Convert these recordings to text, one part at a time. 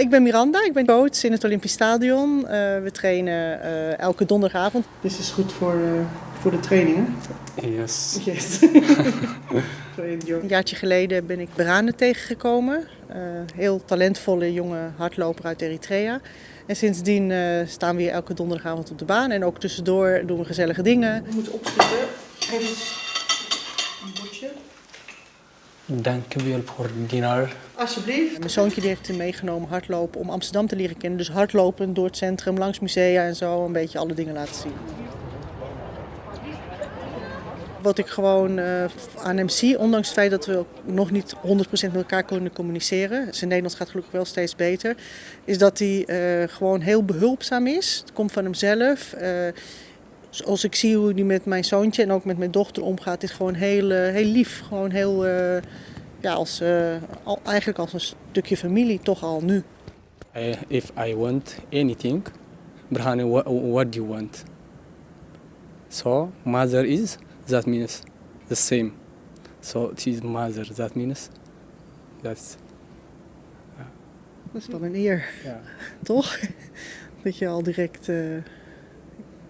Ik ben Miranda, ik ben coach in het Olympisch Stadion. Uh, we trainen uh, elke donderdagavond. Dit is goed voor, uh, voor de trainingen. Yes. yes. Een jaartje geleden ben ik Berane tegengekomen. heel talentvolle jonge hardloper uit Eritrea. En sindsdien staan we hier elke donderdagavond op de baan. En ook tussendoor doen we gezellige dingen. We moeten opschieten. Dank u wel voor dinar. Alsjeblieft. Mijn zoontje die heeft hem meegenomen hardlopen om Amsterdam te leren kennen. Dus hardlopen door het centrum, langs musea en zo, een beetje alle dingen laten zien. Wat ik gewoon uh, aan hem zie, ondanks het feit dat we nog niet 100% met elkaar kunnen communiceren, zijn Nederlands gaat gelukkig wel steeds beter, is dat hij uh, gewoon heel behulpzaam is. Het komt van hemzelf. Uh, zoals ik zie hoe hij met mijn zoontje en ook met mijn dochter omgaat, is gewoon heel, heel lief. Gewoon heel ja, als, al, eigenlijk als een stukje familie toch al nu. If I want anything, Brahane, what, what do you want? So, mother is, that means the same. So, she is mother, that means that's... Dat is wel een eer, ja. toch? Dat je al direct uh,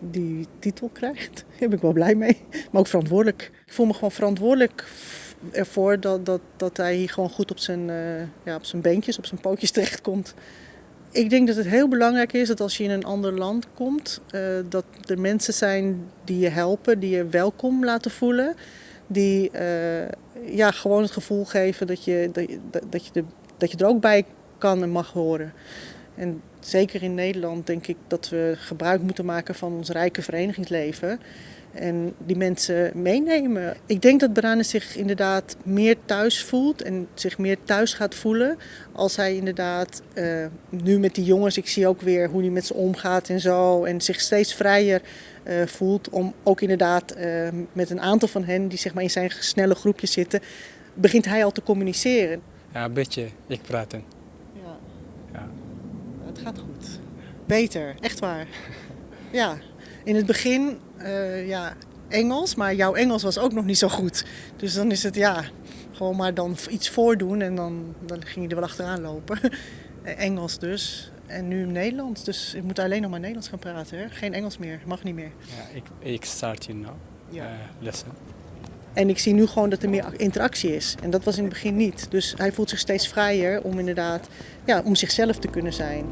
die titel krijgt. Daar ben ik wel blij mee, maar ook verantwoordelijk. Ik voel me gewoon verantwoordelijk ervoor dat, dat, dat hij hier gewoon goed op zijn, uh, ja, op zijn beentjes, op zijn pootjes terechtkomt. Ik denk dat het heel belangrijk is dat als je in een ander land komt, uh, dat er mensen zijn die je helpen, die je welkom laten voelen. Die uh, ja, gewoon het gevoel geven dat je, dat, dat, je dat je er ook bij kan en mag horen. En zeker in Nederland denk ik dat we gebruik moeten maken van ons rijke verenigingsleven en die mensen meenemen. Ik denk dat Barane zich inderdaad meer thuis voelt en zich meer thuis gaat voelen als hij inderdaad uh, nu met die jongens, ik zie ook weer hoe hij met ze omgaat en zo en zich steeds vrijer uh, voelt om ook inderdaad uh, met een aantal van hen die zeg maar in zijn snelle groepjes zitten, begint hij al te communiceren. Ja, een beetje ik praten. Het gaat goed. Beter, echt waar. Ja, in het begin uh, ja, Engels, maar jouw Engels was ook nog niet zo goed. Dus dan is het ja, gewoon maar dan iets voordoen en dan, dan ging je er wel achteraan lopen. Engels dus. En nu Nederlands, dus ik moet alleen nog maar Nederlands gaan praten. Hè? Geen Engels meer, mag niet meer. Ja, ik, ik start hier nu, ja. Uh, lessen. En ik zie nu gewoon dat er meer interactie is. En dat was in het begin niet. Dus hij voelt zich steeds vrijer om inderdaad, ja, om zichzelf te kunnen zijn.